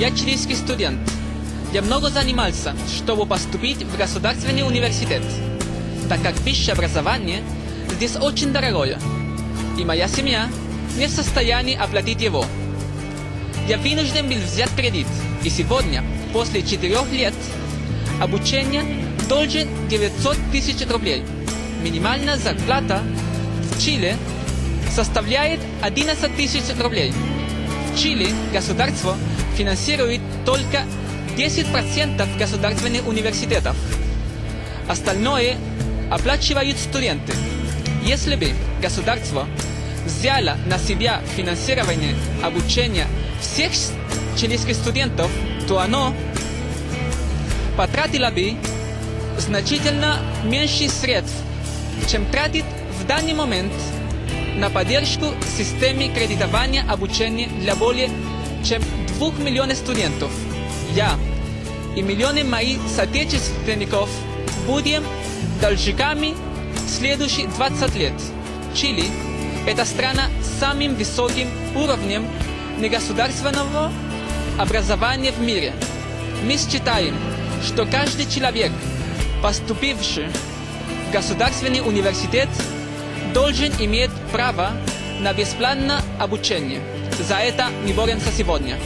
Я чилийский студент. Я много занимался, чтобы поступить в государственный университет, так как высшее образование здесь очень дорогое, и моя семья не в состоянии оплатить его. Я вынужден был взять кредит, и сегодня, после четырех лет обучения, должен 900 тысяч рублей. Минимальная зарплата в Чили составляет 11 тысяч рублей. В Чили государство финансирует только 10% государственных университетов. Остальное оплачивают студенты. Если бы государство взяло на себя финансирование обучения всех чилийских студентов, то оно потратило бы значительно меньше средств, чем тратит в данный момент на поддержку системы кредитования обучения для более чем 2 миллионов студентов. Я и миллионы моих соотечественников будем должниками следующие 20 лет. Чили – это страна с самым высоким уровнем негосударственного образования в мире. Мы считаем, что каждый человек, поступивший в государственный университет, должен иметь право на бесплатное обучение. За это мы боремся сегодня.